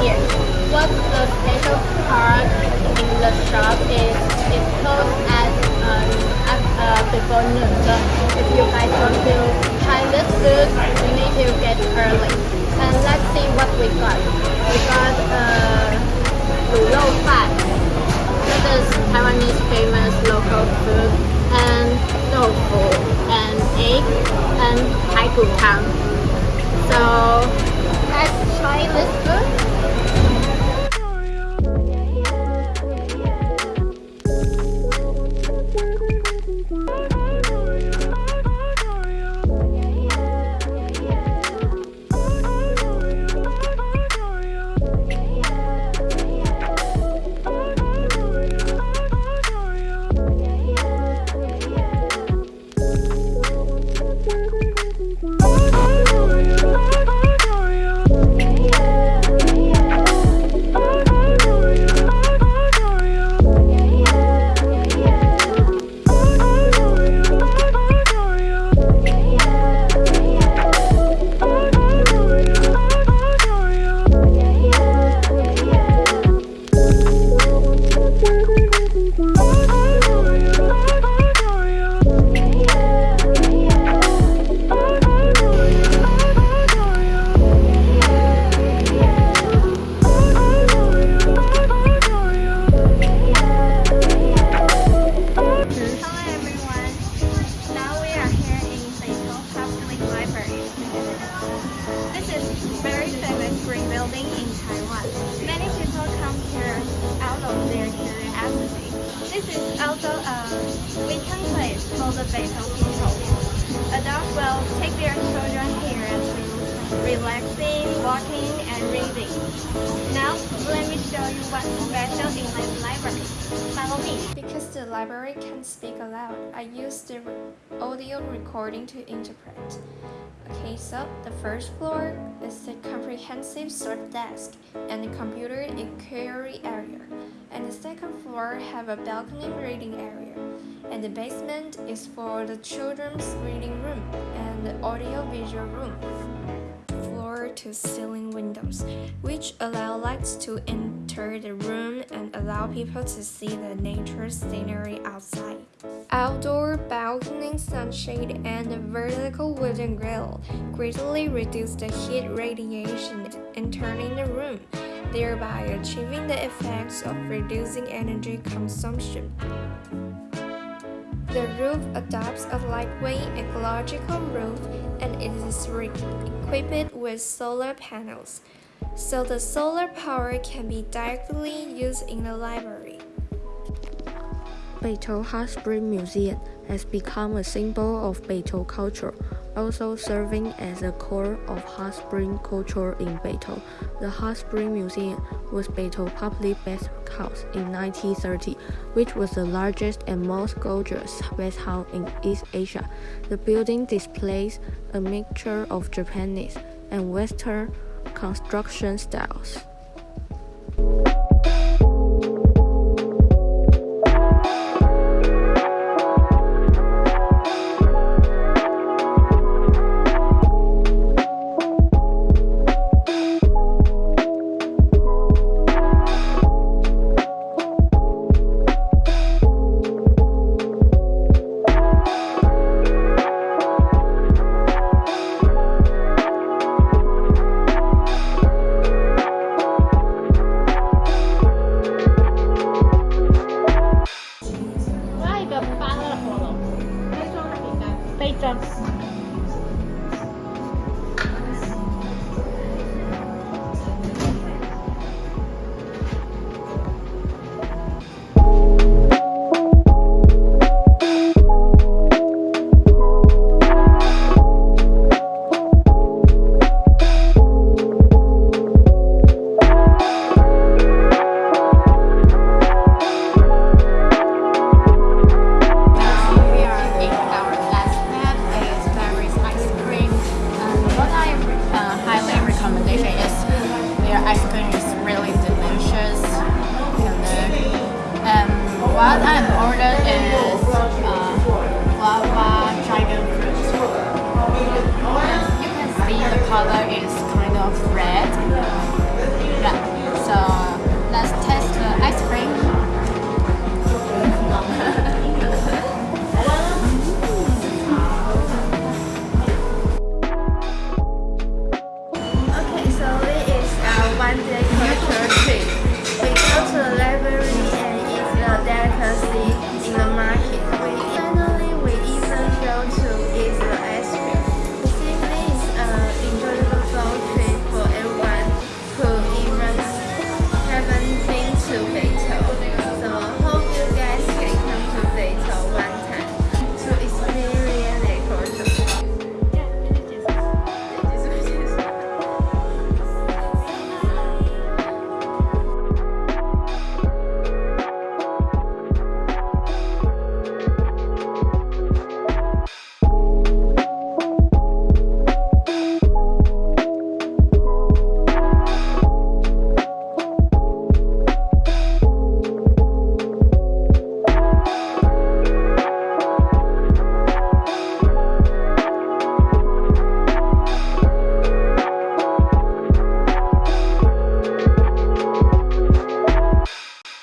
Here, what the special part in the shop is it closed at, um, uh, before noon. So if you guys want to try this food, you need to get early. And let's see what we got. We got uh, Rou That is Taiwanese famous local food. And tofu, and egg, and haiku tang. So let's try this food. This is very famous green building in Taiwan. Many people come here out of their curiosity. This is also a weekend place for the Beitou people. Adults will take their children here relaxing, walking, and reading. Now, let me show you what's special in this library. Follow me. Because the library can speak aloud, I use the audio recording to interpret. Okay, so the first floor is the comprehensive sort desk and the computer inquiry area. And the second floor have a balcony reading area. And the basement is for the children's reading room and the audio visual room to ceiling windows, which allow lights to enter the room and allow people to see the nature scenery outside. Outdoor balcony sunshade and a vertical wooden grill greatly reduce the heat radiation entering the room, thereby achieving the effects of reducing energy consumption. The roof adopts a lightweight ecological roof and it is equipped with solar panels, so the solar power can be directly used in the library. Beitou Hot Spring Museum has become a symbol of Beitou culture, also serving as a core of hot spring culture in Beitou. The Hot Spring Museum was Beitou public bathhouse in 1930, which was the largest and most gorgeous bathhouse in East Asia. The building displays a mixture of Japanese and Western construction styles. how that